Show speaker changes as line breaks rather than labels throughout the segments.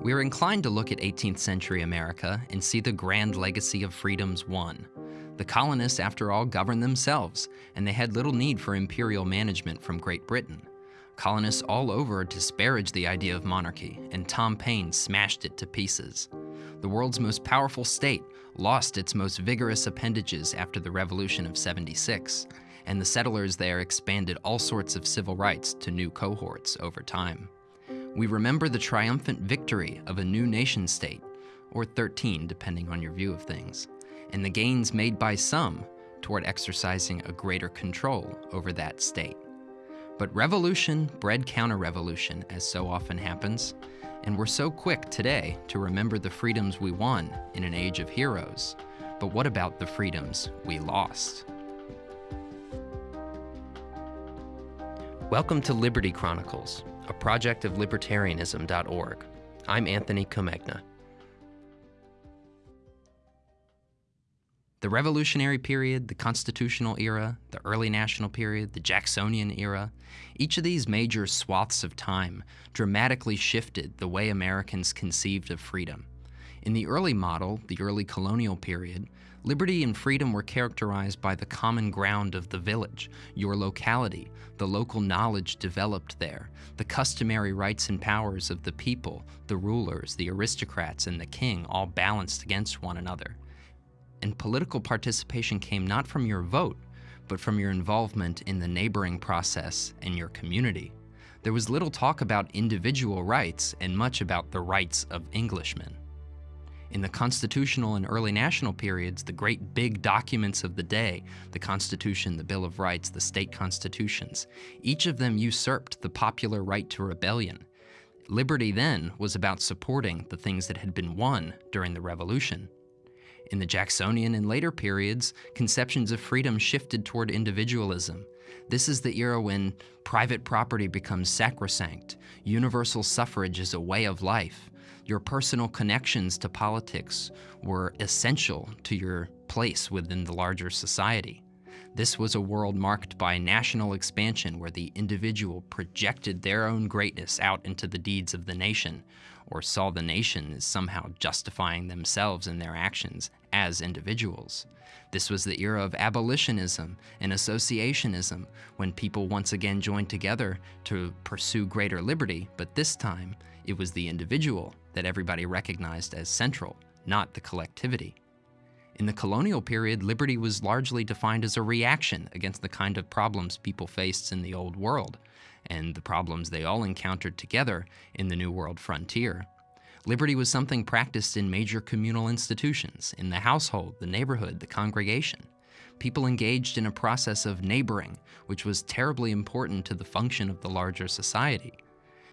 We're inclined to look at 18th century America and see the grand legacy of freedoms won. The colonists, after all, governed themselves, and they had little need for imperial management from Great Britain. Colonists all over disparaged the idea of monarchy, and Tom Paine smashed it to pieces. The world's most powerful state lost its most vigorous appendages after the Revolution of 76, and the settlers there expanded all sorts of civil rights to new cohorts over time. We remember the triumphant victory of a new nation state, or 13 depending on your view of things, and the gains made by some toward exercising a greater control over that state. But revolution bred counter-revolution, as so often happens, and we're so quick today to remember the freedoms we won in an age of heroes. But what about the freedoms we lost? Welcome to Liberty Chronicles, a project of libertarianism.org. I'm Anthony Comegna. The Revolutionary period, the Constitutional era, the early National period, the Jacksonian era, each of these major swaths of time dramatically shifted the way Americans conceived of freedom. In the early model, the early colonial period, Liberty and freedom were characterized by the common ground of the village, your locality, the local knowledge developed there, the customary rights and powers of the people, the rulers, the aristocrats, and the king all balanced against one another. And political participation came not from your vote, but from your involvement in the neighboring process and your community. There was little talk about individual rights and much about the rights of Englishmen. In the constitutional and early national periods, the great big documents of the day, the Constitution, the Bill of Rights, the state constitutions, each of them usurped the popular right to rebellion. Liberty then was about supporting the things that had been won during the Revolution. In the Jacksonian and later periods, conceptions of freedom shifted toward individualism. This is the era when private property becomes sacrosanct, universal suffrage is a way of life, your personal connections to politics were essential to your place within the larger society. This was a world marked by national expansion where the individual projected their own greatness out into the deeds of the nation, or saw the nation as somehow justifying themselves and their actions as individuals. This was the era of abolitionism and associationism, when people once again joined together to pursue greater liberty, but this time it was the individual that everybody recognized as central, not the collectivity. In the colonial period, liberty was largely defined as a reaction against the kind of problems people faced in the Old World, and the problems they all encountered together in the New World frontier. Liberty was something practiced in major communal institutions, in the household, the neighborhood, the congregation. People engaged in a process of neighboring, which was terribly important to the function of the larger society.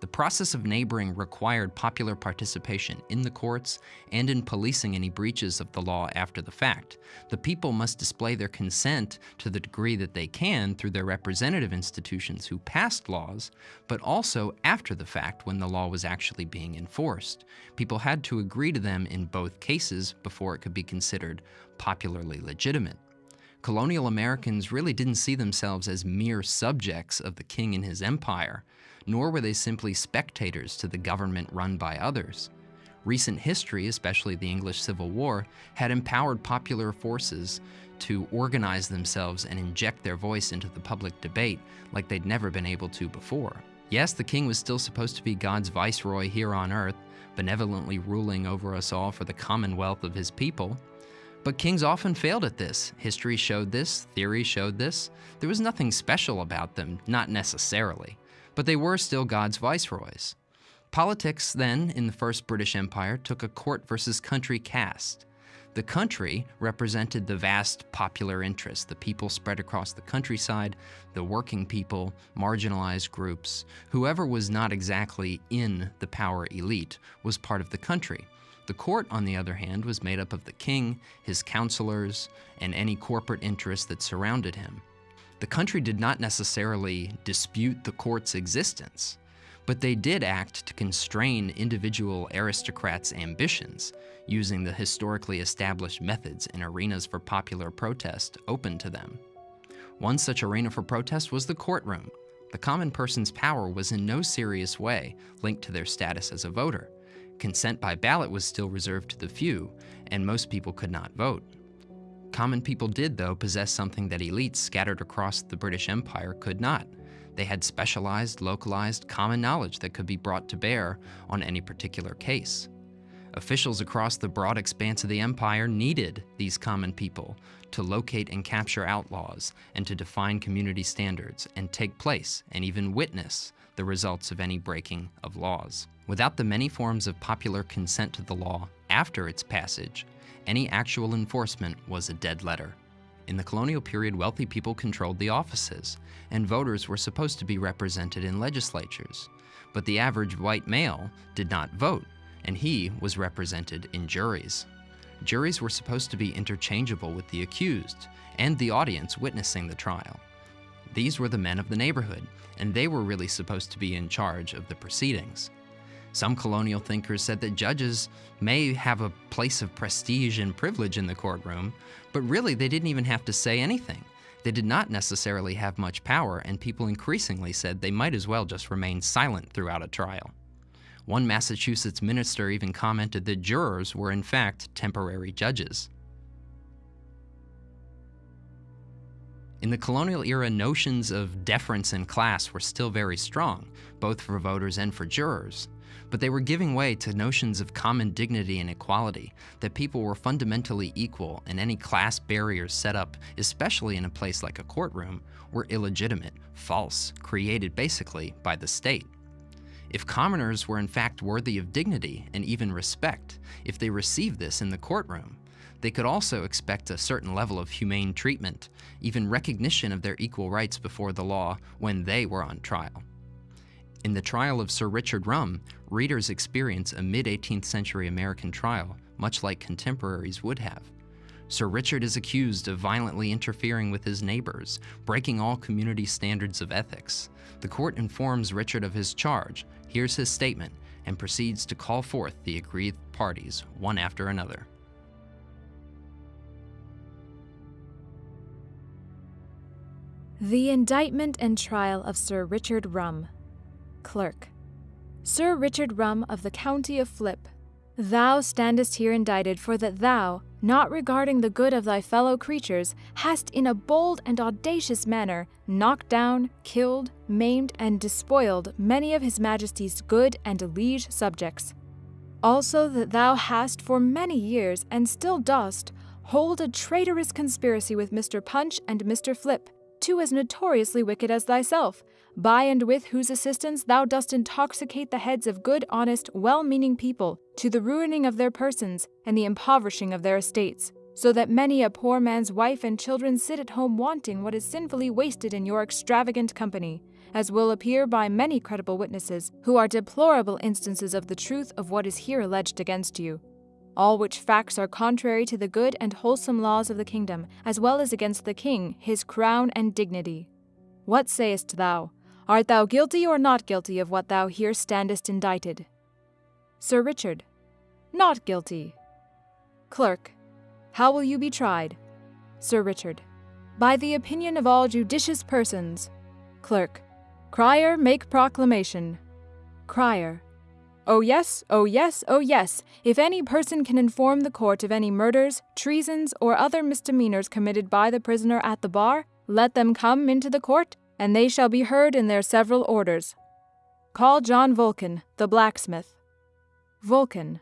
The process of neighboring required popular participation in the courts and in policing any breaches of the law after the fact. The people must display their consent to the degree that they can through their representative institutions who passed laws, but also after the fact when the law was actually being enforced. People had to agree to them in both cases before it could be considered popularly legitimate colonial Americans really didn't see themselves as mere subjects of the king and his empire nor were they simply spectators to the government run by others. Recent history, especially the English Civil War, had empowered popular forces to organize themselves and inject their voice into the public debate like they'd never been able to before. Yes, the king was still supposed to be God's viceroy here on earth, benevolently ruling over us all for the commonwealth of his people. But kings often failed at this. History showed this, theory showed this. There was nothing special about them, not necessarily but they were still God's viceroys. Politics then, in the First British Empire, took a court versus country cast. The country represented the vast popular interest, the people spread across the countryside, the working people, marginalized groups. Whoever was not exactly in the power elite was part of the country. The court, on the other hand, was made up of the king, his counselors, and any corporate interests that surrounded him. The country did not necessarily dispute the court's existence, but they did act to constrain individual aristocrats' ambitions, using the historically established methods and arenas for popular protest open to them. One such arena for protest was the courtroom. The common person's power was in no serious way linked to their status as a voter. Consent by ballot was still reserved to the few, and most people could not vote. Common people did, though, possess something that elites scattered across the British Empire could not. They had specialized, localized, common knowledge that could be brought to bear on any particular case. Officials across the broad expanse of the empire needed these common people to locate and capture outlaws and to define community standards and take place and even witness the results of any breaking of laws. Without the many forms of popular consent to the law after its passage, any actual enforcement was a dead letter. In the colonial period, wealthy people controlled the offices, and voters were supposed to be represented in legislatures. But the average white male did not vote, and he was represented in juries. Juries were supposed to be interchangeable with the accused and the audience witnessing the trial. These were the men of the neighborhood, and they were really supposed to be in charge of the proceedings. Some colonial thinkers said that judges may have a place of prestige and privilege in the courtroom, but really they didn't even have to say anything. They did not necessarily have much power, and people increasingly said they might as well just remain silent throughout a trial. One Massachusetts minister even commented that jurors were in fact temporary judges. In the colonial era, notions of deference and class were still very strong, both for voters and for jurors but they were giving way to notions of common dignity and equality, that people were fundamentally equal and any class barriers set up, especially in a place like a courtroom, were illegitimate, false, created basically by the state. If commoners were in fact worthy of dignity and even respect, if they received this in the courtroom, they could also expect a certain level of humane treatment, even recognition of their equal rights before the law when they were on trial. In the trial of Sir Richard Rum, readers experience a mid-18th century American trial, much like contemporaries would have. Sir Richard is accused of violently interfering with his neighbors, breaking all community standards of ethics. The court informs Richard of his charge, hears his statement, and proceeds to call forth the aggrieved parties, one after another.
The Indictment and Trial of Sir Richard Rum Clerk. Sir Richard Rum of the county of Flip, thou standest here indicted for that thou, not regarding the good of thy fellow creatures, hast in a bold and audacious manner knocked down, killed, maimed, and despoiled many of his Majesty's good and liege subjects. Also that thou hast for many years, and still dost, hold a traitorous conspiracy with Mr. Punch and Mr. Flip, two as notoriously wicked as thyself, by and with whose assistance thou dost intoxicate the heads of good, honest, well meaning people, to the ruining of their persons and the impoverishing of their estates, so that many a poor man's wife and children sit at home wanting what is sinfully wasted in your extravagant company, as will appear by many credible witnesses, who are deplorable instances of the truth of what is here alleged against you. All which facts are contrary to the good and wholesome laws of the kingdom, as well as against the king, his crown and dignity. What sayest thou? Art thou guilty or not guilty of what thou here standest indicted? Sir Richard. Not guilty. Clerk. How will you be tried? Sir Richard. By the opinion of all judicious persons. Clerk. Crier, make proclamation. Crier. Oh yes, oh yes, oh yes, if any person can inform the court of any murders, treasons, or other misdemeanors committed by the prisoner at the bar, let them come into the court and they shall be heard in their several orders. Call John Vulcan, the blacksmith. Vulcan.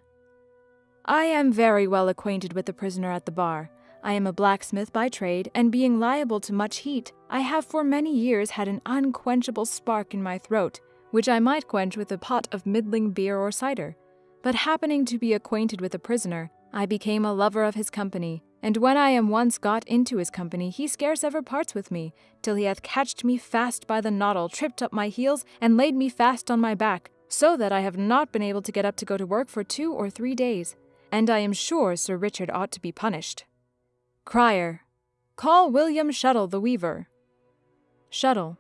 I am very well acquainted with the prisoner at the bar. I am a blacksmith by trade, and being liable to much heat, I have for many years had an unquenchable spark in my throat, which I might quench with a pot of middling beer or cider. But happening to be acquainted with the prisoner, I became a lover of his company, and when I am once got into his company, he scarce ever parts with me, till he hath catched me fast by the noddle, tripped up my heels, and laid me fast on my back, so that I have not been able to get up to go to work for two or three days, and I am sure Sir Richard ought to be punished. Crier. Call William Shuttle the weaver. Shuttle.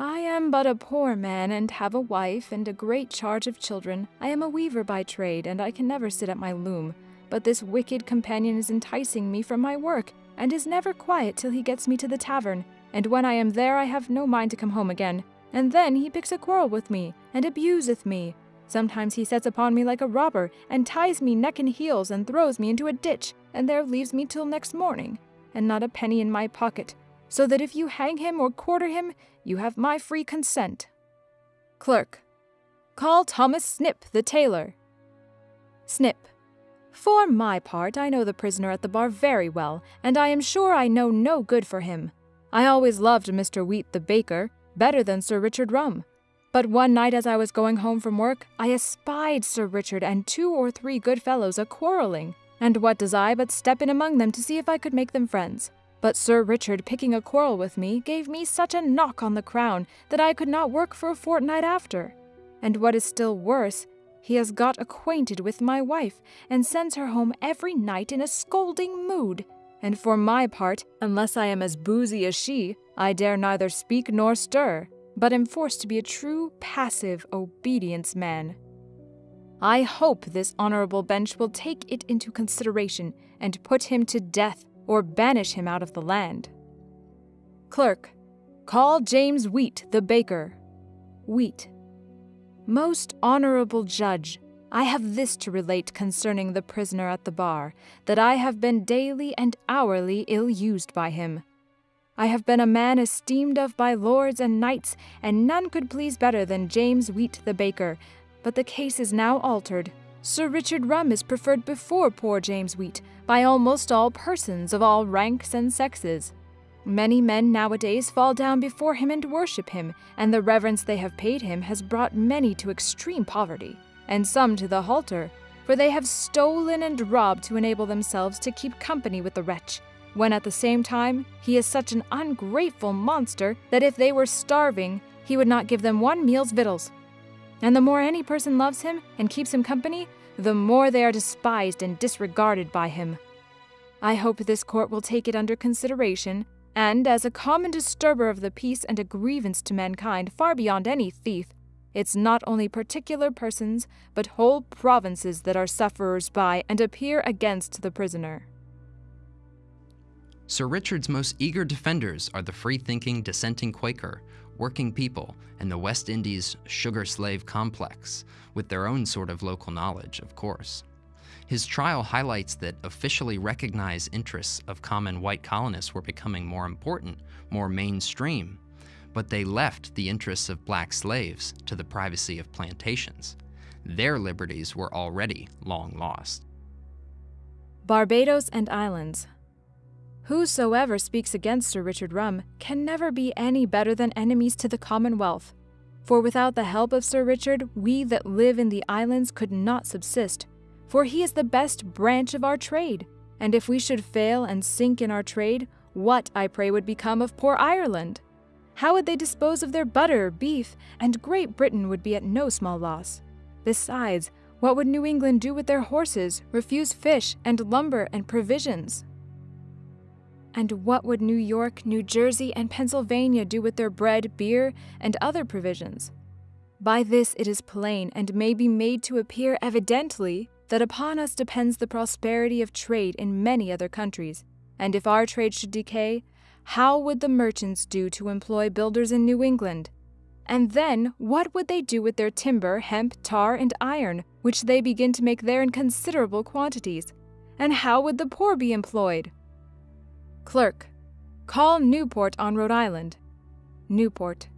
I am but a poor man, and have a wife and a great charge of children. I am a weaver by trade, and I can never sit at my loom. But this wicked companion is enticing me from my work, and is never quiet till he gets me to the tavern, and when I am there I have no mind to come home again. And then he picks a quarrel with me, and abuseth me. Sometimes he sets upon me like a robber, and ties me neck and heels, and throws me into a ditch, and there leaves me till next morning, and not a penny in my pocket, so that if you hang him or quarter him, you have my free consent. Clerk. Call Thomas Snip, the tailor. Snip. For my part, I know the prisoner at the bar very well, and I am sure I know no good for him. I always loved Mr. Wheat the baker better than Sir Richard Rum. But one night as I was going home from work, I espied Sir Richard and two or three good fellows a quarrelling, and what does I but step in among them to see if I could make them friends? But Sir Richard, picking a quarrel with me, gave me such a knock on the crown that I could not work for a fortnight after. And what is still worse, he has got acquainted with my wife, and sends her home every night in a scolding mood. And for my part, unless I am as boozy as she, I dare neither speak nor stir but am forced to be a true, passive obedience man. I hope this honorable bench will take it into consideration and put him to death or banish him out of the land. Clerk, call James Wheat, the baker. Wheat. Most honorable judge, I have this to relate concerning the prisoner at the bar that I have been daily and hourly ill used by him. I have been a man esteemed of by lords and knights, and none could please better than James Wheat the baker. But the case is now altered. Sir Richard Rum is preferred before poor James Wheat by almost all persons of all ranks and sexes. Many men nowadays fall down before him and worship him, and the reverence they have paid him has brought many to extreme poverty, and some to the halter, for they have stolen and robbed to enable themselves to keep company with the wretch, when at the same time he is such an ungrateful monster that if they were starving, he would not give them one meal's victuals. And the more any person loves him and keeps him company, the more they are despised and disregarded by him. I hope this court will take it under consideration, and as a common disturber of the peace and a grievance to mankind far beyond any thief, it's not only particular persons, but whole provinces that are sufferers by and appear against the prisoner.
Sir Richard's most eager defenders are the free-thinking dissenting Quaker, working people, and the West Indies sugar slave complex, with their own sort of local knowledge, of course. His trial highlights that officially recognized interests of common white colonists were becoming more important, more mainstream, but they left the interests of black slaves to the privacy of plantations. Their liberties were already long lost.
Barbados and Islands Whosoever speaks against Sir Richard Rum can never be any better than enemies to the Commonwealth. For without the help of Sir Richard, we that live in the islands could not subsist, for he is the best branch of our trade. And if we should fail and sink in our trade, what, I pray, would become of poor Ireland? How would they dispose of their butter, beef, and Great Britain would be at no small loss. Besides, what would New England do with their horses, refuse fish, and lumber, and provisions? And what would New York, New Jersey, and Pennsylvania do with their bread, beer, and other provisions? By this it is plain, and may be made to appear evidently, that upon us depends the prosperity of trade in many other countries. And if our trade should decay, how would the merchants do to employ builders in New England? And then, what would they do with their timber, hemp, tar, and iron, which they begin to make there in considerable quantities? And how would the poor be employed? Clerk. Call Newport on Rhode Island. Newport.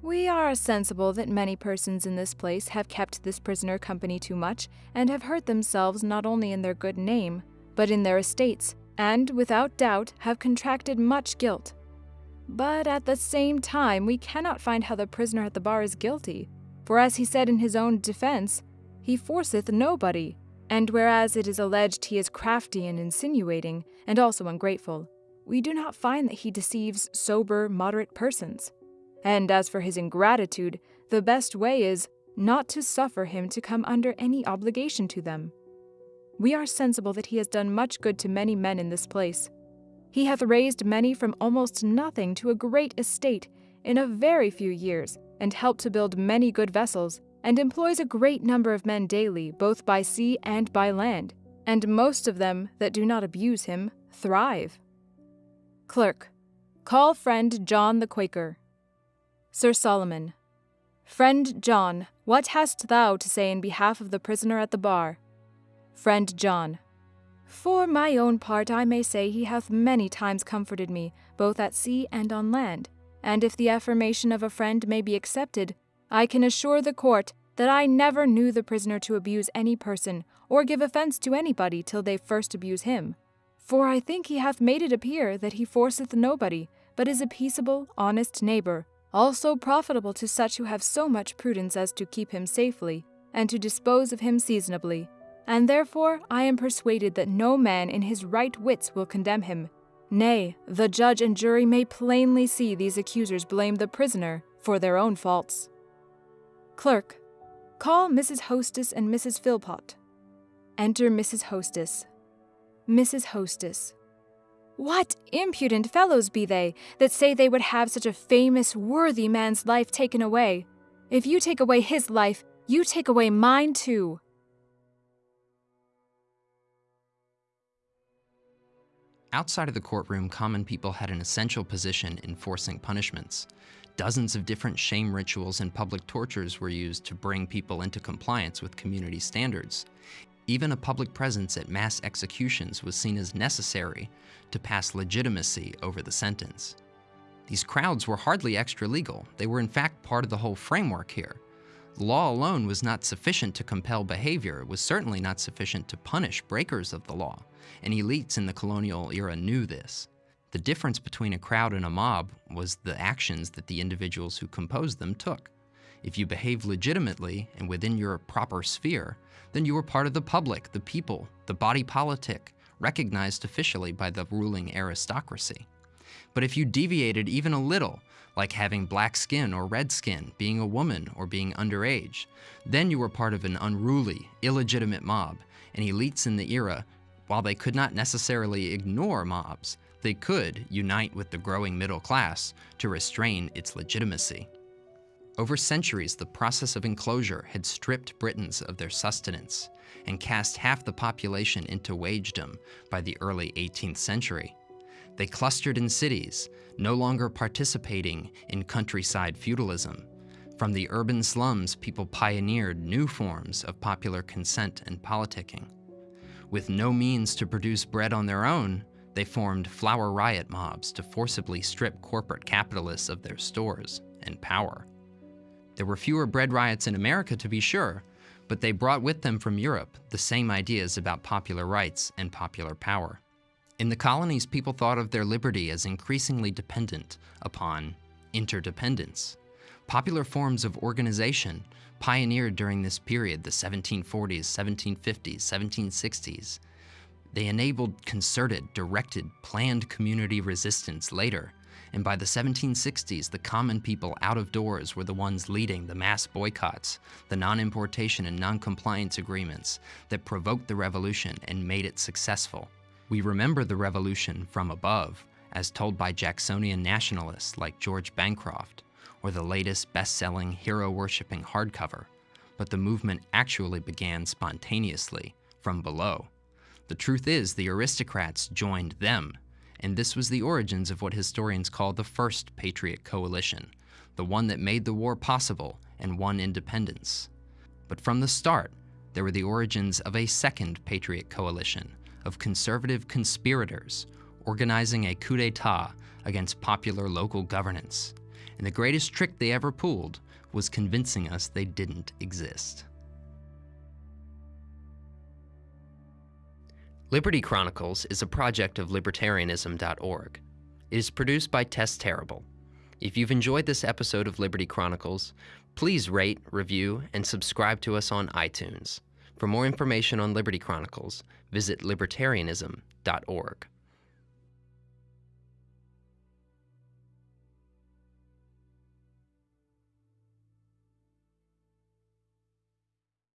We are sensible that many persons in this place have kept this prisoner company too much, and have hurt themselves not only in their good name, but in their estates, and, without doubt, have contracted much guilt. But at the same time, we cannot find how the prisoner at the bar is guilty, for as he said in his own defense, he forceth nobody, and whereas it is alleged he is crafty and insinuating, and also ungrateful, we do not find that he deceives sober, moderate persons. And as for his ingratitude, the best way is not to suffer him to come under any obligation to them. We are sensible that he has done much good to many men in this place. He hath raised many from almost nothing to a great estate in a very few years, and helped to build many good vessels, and employs a great number of men daily, both by sea and by land, and most of them that do not abuse him thrive. Clerk, call friend John the Quaker. Sir Solomon, Friend John, what hast thou to say in behalf of the prisoner at the bar? Friend John. For my own part, I may say he hath many times comforted me, both at sea and on land. And if the affirmation of a friend may be accepted, I can assure the court that I never knew the prisoner to abuse any person, or give offence to anybody till they first abuse him. For I think he hath made it appear that he forceth nobody, but is a peaceable, honest neighbour, also profitable to such who have so much prudence as to keep him safely, and to dispose of him seasonably. And therefore I am persuaded that no man in his right wits will condemn him. Nay, the judge and jury may plainly see these accusers blame the prisoner for their own faults. Clerk, call Mrs. Hostess and Mrs. Philpot. Enter Mrs. Hostess. Mrs. Hostess. What impudent fellows be they that say they would have such a famous, worthy man's life taken away? If you take away his life, you take away mine too.
Outside of the courtroom, common people had an essential position in forcing punishments. Dozens of different shame rituals and public tortures were used to bring people into compliance with community standards. Even a public presence at mass executions was seen as necessary to pass legitimacy over the sentence. These crowds were hardly extra legal. They were in fact part of the whole framework here. Law alone was not sufficient to compel behavior. It was certainly not sufficient to punish breakers of the law, and elites in the colonial era knew this. The difference between a crowd and a mob was the actions that the individuals who composed them took. If you behaved legitimately and within your proper sphere, then you were part of the public, the people, the body politic, recognized officially by the ruling aristocracy. But if you deviated even a little, like having black skin or red skin, being a woman, or being underage, then you were part of an unruly, illegitimate mob, and elites in the era, while they could not necessarily ignore mobs, they could unite with the growing middle class to restrain its legitimacy. Over centuries, the process of enclosure had stripped Britons of their sustenance and cast half the population into wagedom by the early 18th century. They clustered in cities, no longer participating in countryside feudalism. From the urban slums, people pioneered new forms of popular consent and politicking. With no means to produce bread on their own, they formed flour riot mobs to forcibly strip corporate capitalists of their stores and power. There were fewer bread riots in America, to be sure, but they brought with them from Europe the same ideas about popular rights and popular power. In the colonies, people thought of their liberty as increasingly dependent upon interdependence. Popular forms of organization pioneered during this period, the 1740s, 1750s, 1760s. They enabled concerted, directed, planned community resistance later, and by the 1760s, the common people out of doors were the ones leading the mass boycotts, the non-importation and non-compliance agreements that provoked the revolution and made it successful. We remember the revolution from above, as told by Jacksonian nationalists like George Bancroft, or the latest best-selling hero-worshipping hardcover, but the movement actually began spontaneously from below. The truth is the aristocrats joined them and this was the origins of what historians call the First Patriot Coalition, the one that made the war possible and won independence. But from the start, there were the origins of a Second Patriot Coalition of conservative conspirators organizing a coup d'etat against popular local governance. And the greatest trick they ever pulled was convincing us they didn't exist. Liberty Chronicles is a project of libertarianism.org. It is produced by Tess Terrible. If you've enjoyed this episode of Liberty Chronicles, please rate, review, and subscribe to us on iTunes. For more information on Liberty Chronicles, visit libertarianism.org.